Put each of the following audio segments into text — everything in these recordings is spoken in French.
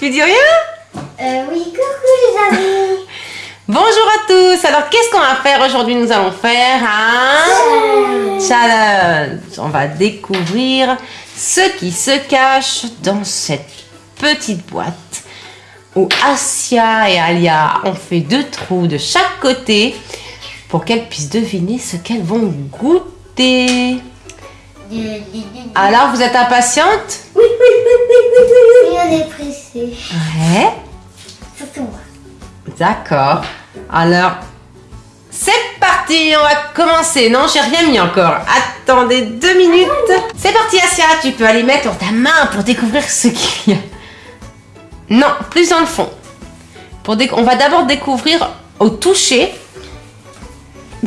Tu dis rien Euh, oui, coucou les amis. Bonjour à tous. Alors, qu'est-ce qu'on va faire aujourd'hui Nous allons faire un challenge. On va découvrir ce qui se cache dans cette petite boîte où Asia et Alia ont fait deux trous de chaque côté pour qu'elles puissent deviner ce qu'elles vont goûter. Alors, vous êtes impatiente? Oui, oui, on est pressé. Ouais. Surtout moi. D'accord. Alors, c'est parti, on va commencer. Non, j'ai rien mis encore. Attendez deux minutes. C'est parti, Asia. Tu peux aller mettre ta main pour découvrir ce qu'il y a. Non, plus dans le fond. Pour On va d'abord découvrir au toucher.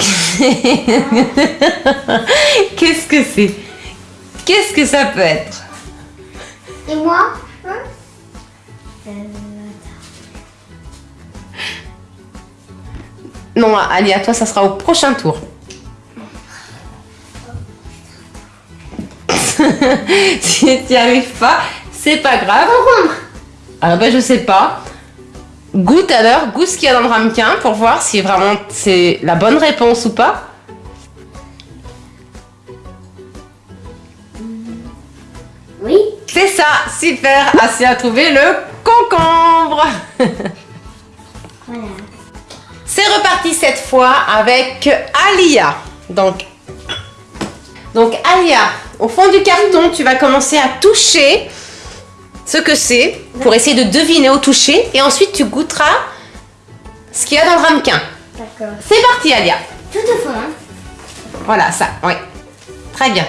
Qu'est-ce que c'est? Qu'est-ce que ça peut être? Et moi hein Euh, Non, Ali, à toi, ça sera au prochain tour. si tu n'y arrives pas, c'est pas grave. Alors, ben, je sais pas. Goûte alors, goûte ce qu'il y a dans le ramequin pour voir si vraiment c'est la bonne réponse ou pas. Super. Assez à trouver le concombre. Voilà. C'est reparti cette fois avec Alia. Donc, donc Alia, au fond du carton, tu vas commencer à toucher ce que c'est pour essayer de deviner au toucher et ensuite tu goûteras ce qu'il y a dans le ramequin. D'accord. C'est parti Alia. Tout au fond. Hein. Voilà ça, oui. Très bien.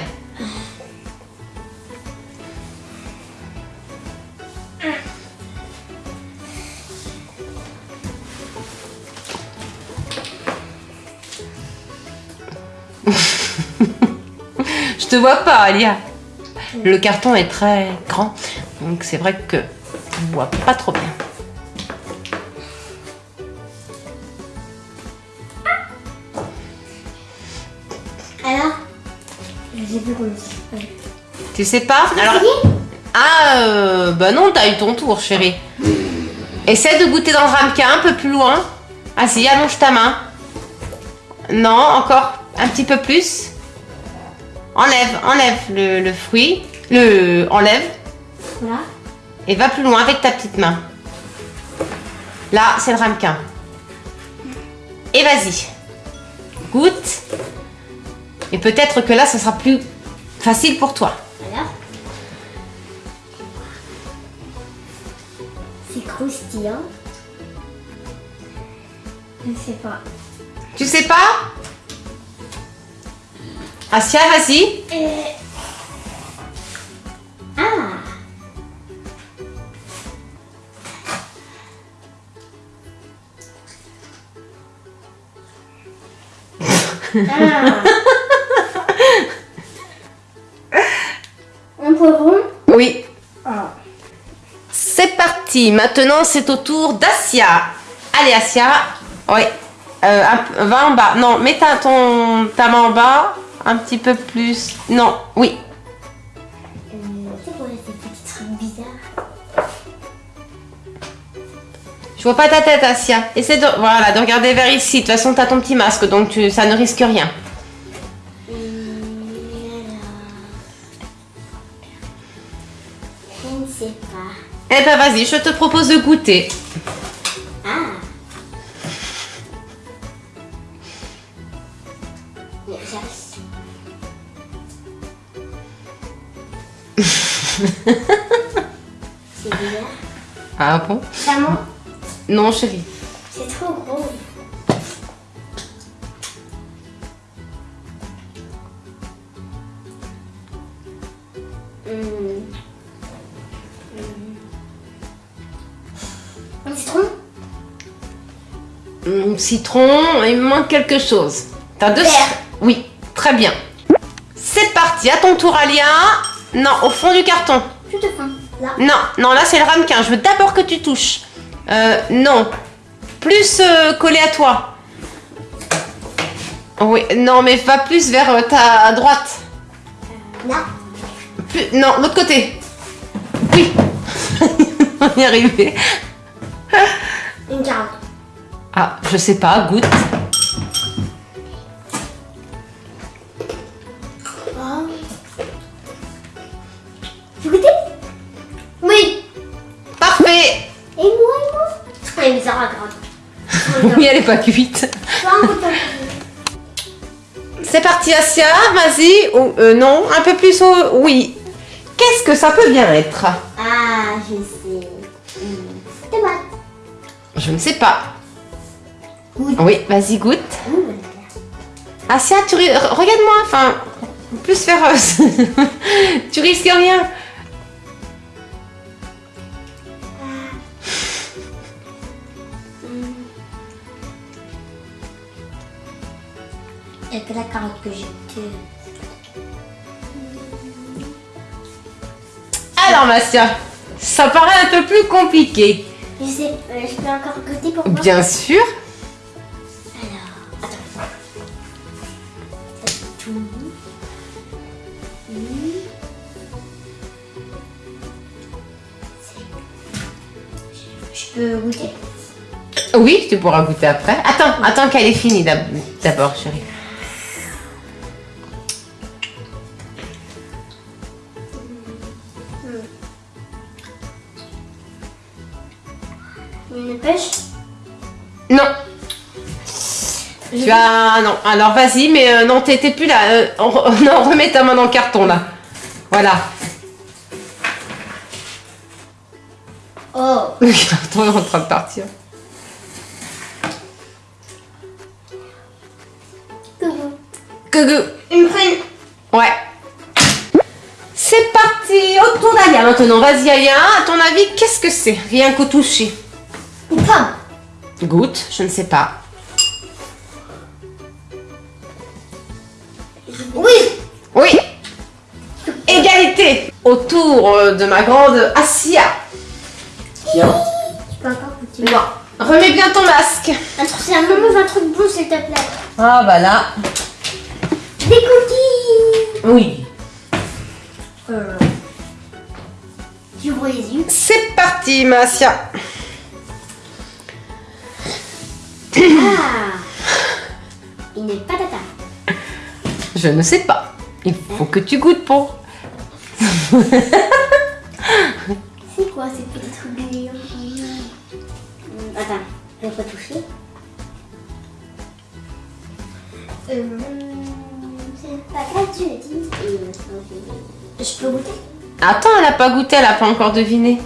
Te vois pas, Alia. Le carton est très grand, donc c'est vrai que on voit pas trop bien. Alors J'ai plus. Ouais. Tu sais pas Alors, ah, euh, bah non, t'as eu ton tour, chérie. Essaie de goûter dans le ramequin un peu plus loin. Ah si, allonge ta main. Non, encore un petit peu plus. Enlève, enlève le, le fruit. Le, enlève Voilà. et va plus loin avec ta petite main. Là, c'est le ramequin. Et vas-y. Goûte. Et peut-être que là, ce sera plus facile pour toi. Alors C'est croustillant. Je ne sais pas. Tu sais pas? Asia, vas-y. Euh... Ah Ah Un poivron Oui. Ah. C'est parti. Maintenant, c'est au tour d'Asia. Allez, Asia. Oui. Euh, va en bas. Non, mets ta, ton, ta main en bas. Un petit peu plus. Non, oui. Euh, c'est quoi ces petits trucs bizarres Je vois pas ta tête, Asia. Essaie de, voilà, de regarder vers ici. De toute façon, t'as ton petit masque, donc tu, ça ne risque rien. Hum, alors... Je ne sais pas. Eh ben, vas-y, je te propose de goûter. Ah Mais j'arrive. C'est bizarre. Ah bon? Non, chérie. c'est trop gros. Hum. Un citron? Hum, citron, il me manque quelque chose. T'as deux. Oui, très bien. C'est parti, à ton tour, Alia. Non, au fond du carton. Tout au fond. Là. Non, non, là c'est le ramequin. Je veux d'abord que tu touches. Euh, non. Plus euh, collé à toi. Oui, non, mais va plus vers euh, ta droite. Là. Plus- non, l'autre côté. Oui. On y est arrivé. Une carotte. Ah, je sais pas, goûte. Elle est pas cuite. C'est parti, Asia, vas-y. Ou, euh, non, un peu plus au... Oui. Qu'est-ce que ça peut bien être? Ah, je sais. Tomate. Je ne sais pas. Goûte. Oui, vas-y, goûte. Mmh. Asia, tu... Regarde-moi, enfin... Plus féroce. tu risques rien. Il n'y a que la carotte que j'ai. que- Alors, Massia, ça paraît un peu plus compliqué. Je sais, euh, je peux encore goûter pour moi Bien sûr. Alors, attends. Tout. Mmh. Je peux goûter? Oui, tu pourras goûter après. Attends, attends qu'elle ait fini d'ab- d'abord, chérie. Une pêche Non. Tu as... Non, alors vas-y, mais euh, non, t'es plus là. Euh, on non, remets ta main dans le carton, là. Voilà. Oh Le carton est en train de partir. Coucou. Coucou. Une prune Ouais. C'est parti, au tour d'Alia maintenant. Vas-y, Alia, à ton avis, qu'est-ce que c'est? Rien qu'au toucher. Goûte, je ne sais pas. Oui Oui. Égalité. Autour euh, de ma grande Asia. Tiens. Tu peux encore goûter Non. Remets bien ton masque. Un truc, c'est un moment un truc bon s'il te plaît. Ah bah là. Des cookies Oui. euh... Tu les yeux. C'est parti, ma Une patata. Je ne sais pas. Il faut que tu goûtes pour. C'est quoi ces petits trucs Attends, je vais pas toucher. Euh, c'est pas grave, tu l'as dit. Euh, Je peux goûter Attends, elle n'a pas goûté, elle n'a pas encore deviné.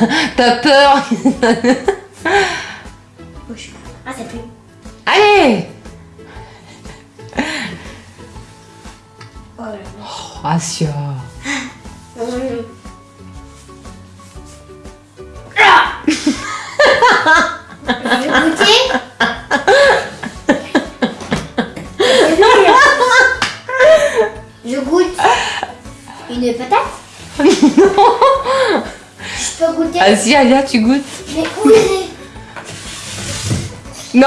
T'as peur. Ah, c'est plus. Allez Oh là là. oh, Asia. Vas-y, Alia, tu goûtes. Mais où est Non,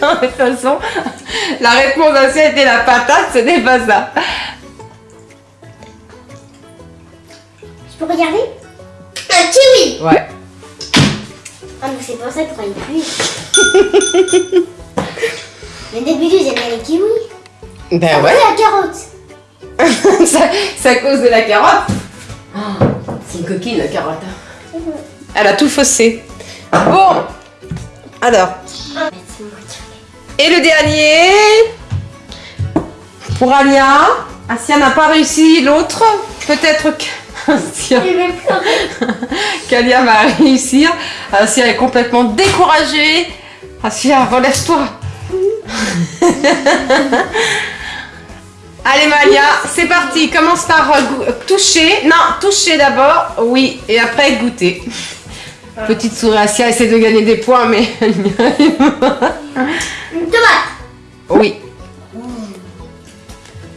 non, de toute façon, la réponse d'Asia était la patate, ce n'est pas ça. Je peux regarder? Un kiwi Ouais. Ah, mais c'est pour ça pour aller plus. Mais d'habitude, j'aime bien les kiwis. Ben ouais. la carotte. ça, c'est à cause de la carotte. Oh, c'est une coquine, la carotte. Elle a tout faussé. Bon. Alors. Et le dernier. Pour Alia. Asia n'a pas réussi. L'autre, peut-être qu'Alia va réussir. Asia est complètement découragée. Asia, relève-toi. Allez Malia, c'est parti. Commence par euh, gou- toucher. Non, toucher d'abord. Oui, et après goûter. Petite souris Asia essaie de gagner des points, mais elle n'y arrive pas. Une tomate. Oui.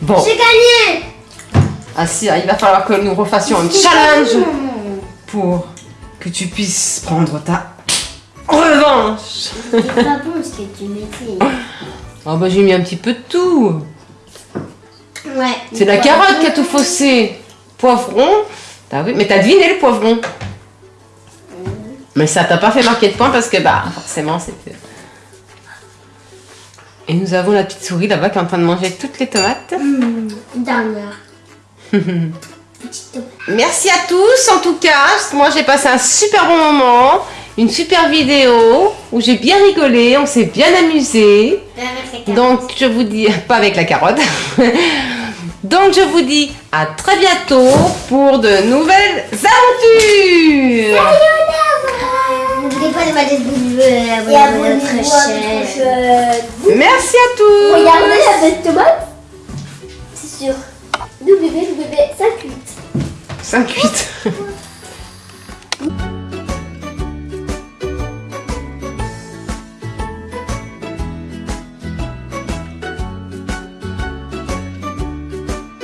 Bon, J'ai gagné. Asia, il va falloir que nous refassions un challenge pour que tu puisses prendre ta revanche. C'est pas bon ce que tu mettais. Oh bah j'ai mis un petit peu de tout. Ouais. C'est la carotte qui a tout faussé. Poivron. Vu Mais t'as deviné le poivron. Mais ça t'a pas fait marquer de points parce que, bah, forcément, c'était... Et nous avons la petite souris là-bas qui est en train de manger toutes les tomates. Mmh, dernière. Petite tomate. Merci à tous en tout cas. Moi j'ai passé un super bon moment. Une super vidéo où j'ai bien rigolé, on s'est bien amusé. Donc je vous dis, pas avec la carotte. Donc je vous dis à très bientôt pour de nouvelles aventures. N'oubliez pas de mettre des et abonnez-vous à notre chaîne. Merci à tous. Regardez la belle tomate. C'est sûr. Nous bébé, nous bébé, 5-8. 5-8.